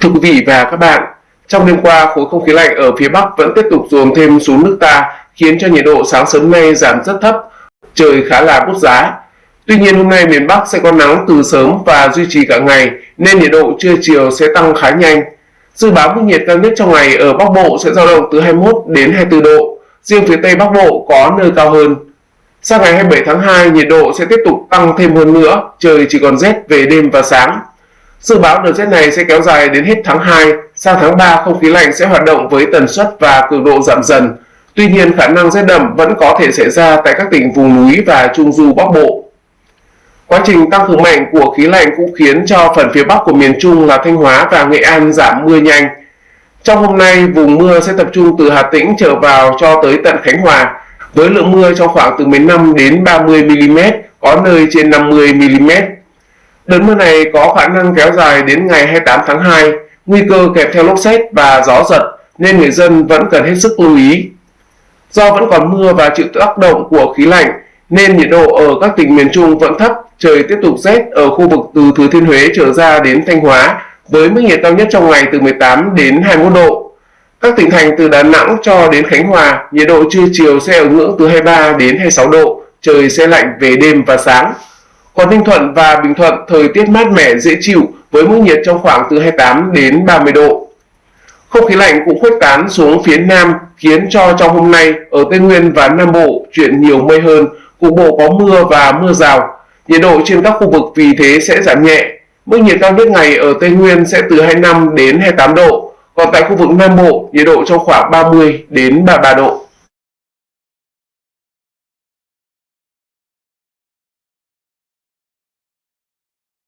Thưa quý vị và các bạn, trong đêm qua khối không khí lạnh ở phía Bắc vẫn tiếp tục dồn thêm xuống nước ta khiến cho nhiệt độ sáng sớm nay giảm rất thấp, trời khá là bút giá. Tuy nhiên hôm nay miền Bắc sẽ có nắng từ sớm và duy trì cả ngày nên nhiệt độ trưa chiều sẽ tăng khá nhanh. Dự báo mức nhiệt cao nhất trong ngày ở Bắc Bộ sẽ dao động từ 21 đến 24 độ, riêng phía Tây Bắc Bộ có nơi cao hơn. Sang ngày 27 tháng 2, nhiệt độ sẽ tiếp tục tăng thêm hơn nữa, trời chỉ còn rét về đêm và sáng. Dự báo đợt rét này sẽ kéo dài đến hết tháng 2, sang tháng 3 không khí lạnh sẽ hoạt động với tần suất và cường độ giảm dần. Tuy nhiên khả năng rét đậm vẫn có thể xảy ra tại các tỉnh vùng núi và trung du Bắc Bộ. Quá trình tăng cường mạnh của khí lạnh cũng khiến cho phần phía Bắc của miền Trung là Thanh Hóa và Nghệ An giảm mưa nhanh. Trong hôm nay, vùng mưa sẽ tập trung từ Hà Tĩnh trở vào cho tới tận Khánh Hòa, với lượng mưa trong khoảng từ 15 đến 30 mm, có nơi trên 50 mm. Đợt mưa này có khả năng kéo dài đến ngày 28 tháng 2, nguy cơ kèm theo lốc xét và gió giật nên người dân vẫn cần hết sức lưu ý. Do vẫn còn mưa và chịu tác động của khí lạnh nên nhiệt độ ở các tỉnh miền Trung vẫn thấp, trời tiếp tục rét ở khu vực từ Thừa Thiên Huế trở ra đến Thanh Hóa với mức nhiệt cao nhất trong ngày từ 18 đến 21 độ. Các tỉnh thành từ Đà Nẵng cho đến Khánh Hòa, nhiệt độ trưa chiều sẽ ở ngưỡng từ 23 đến 26 độ, trời sẽ lạnh về đêm và sáng. Còn Ninh Thuận và Bình Thuận thời tiết mát mẻ dễ chịu với mức nhiệt trong khoảng từ 28 đến 30 độ. Không khí lạnh cũng khuếch tán xuống phía Nam khiến cho trong hôm nay ở Tây Nguyên và Nam Bộ chuyển nhiều mây hơn, cục bộ có mưa và mưa rào. Nhiệt độ trên các khu vực vì thế sẽ giảm nhẹ. Mức nhiệt cao nhất ngày ở Tây Nguyên sẽ từ 25 đến 28 độ, còn tại khu vực Nam Bộ nhiệt độ trong khoảng 30 đến 33 độ.